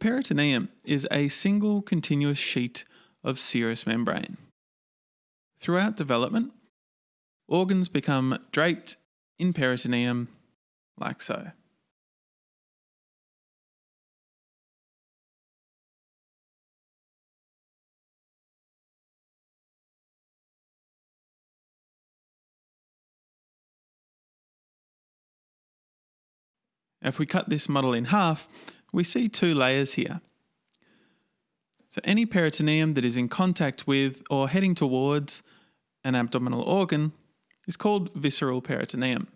peritoneum is a single continuous sheet of serous membrane. Throughout development, organs become draped in peritoneum like so. If we cut this model in half, we see two layers here. So any peritoneum that is in contact with or heading towards an abdominal organ is called visceral peritoneum.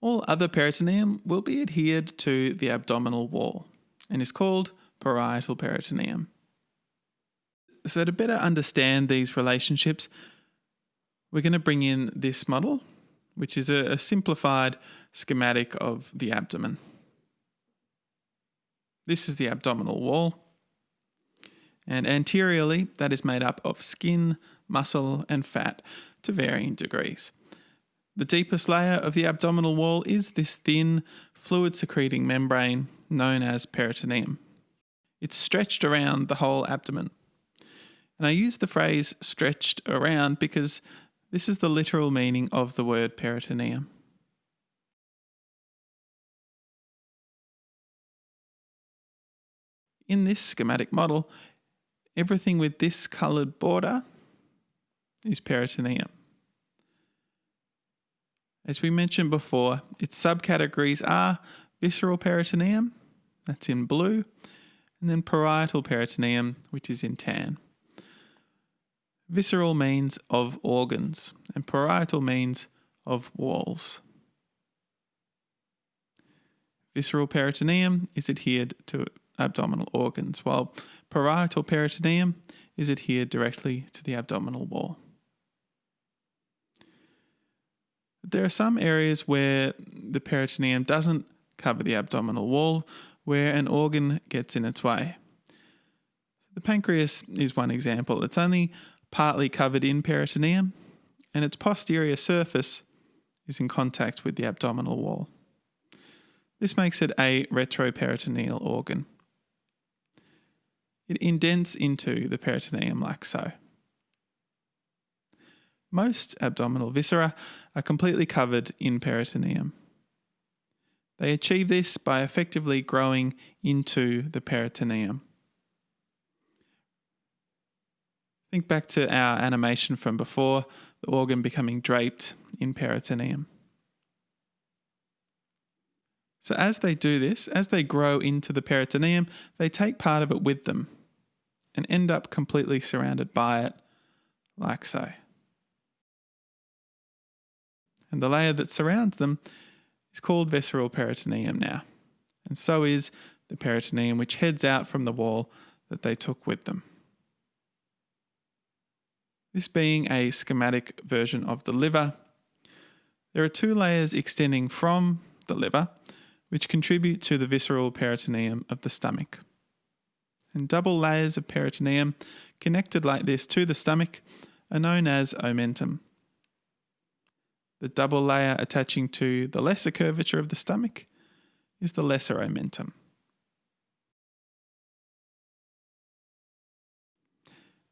All other peritoneum will be adhered to the abdominal wall and is called parietal peritoneum. So to better understand these relationships, we're going to bring in this model, which is a, a simplified schematic of the abdomen. This is the abdominal wall. And anteriorly, that is made up of skin, muscle, and fat to varying degrees. The deepest layer of the abdominal wall is this thin, fluid secreting membrane known as peritoneum. It's stretched around the whole abdomen. And I use the phrase stretched around because this is the literal meaning of the word peritoneum. In this schematic model, everything with this coloured border is peritoneum. As we mentioned before, its subcategories are visceral peritoneum, that's in blue, and then parietal peritoneum, which is in tan. Visceral means of organs, and parietal means of walls. Visceral peritoneum is adhered to abdominal organs, while parietal peritoneum is adhered directly to the abdominal wall. There are some areas where the peritoneum doesn't cover the abdominal wall, where an organ gets in its way. The pancreas is one example. It's only partly covered in peritoneum, and its posterior surface is in contact with the abdominal wall. This makes it a retroperitoneal organ. It indents into the peritoneum like so. Most abdominal viscera are completely covered in peritoneum. They achieve this by effectively growing into the peritoneum. Think back to our animation from before, the organ becoming draped in peritoneum. So, as they do this, as they grow into the peritoneum, they take part of it with them and end up completely surrounded by it, like so. And the layer that surrounds them is called visceral peritoneum now, and so is the peritoneum which heads out from the wall that they took with them. This being a schematic version of the liver, there are two layers extending from the liver which contribute to the visceral peritoneum of the stomach. And double layers of peritoneum connected like this to the stomach are known as omentum. The double layer attaching to the lesser curvature of the stomach is the lesser omentum.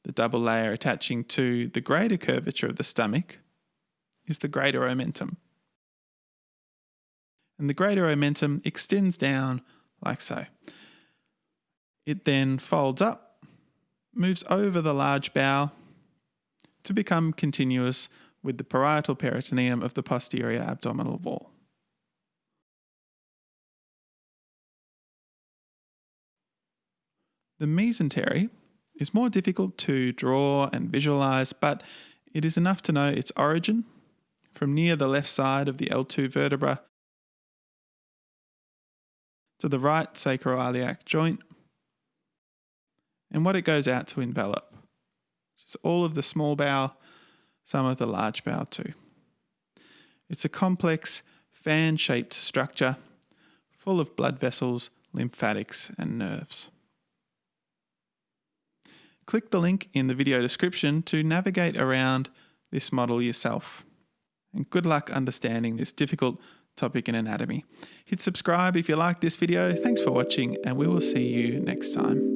The double layer attaching to the greater curvature of the stomach is the greater omentum and the greater omentum extends down like so. It then folds up, moves over the large bowel to become continuous with the parietal peritoneum of the posterior abdominal wall. The mesentery is more difficult to draw and visualize, but it is enough to know its origin from near the left side of the L2 vertebra to the right sacroiliac joint and what it goes out to envelop. Just all of the small bowel, some of the large bowel too. It's a complex fan shaped structure full of blood vessels, lymphatics, and nerves. Click the link in the video description to navigate around this model yourself. And good luck understanding this difficult topic in anatomy. Hit subscribe if you like this video. Thanks for watching, and we will see you next time.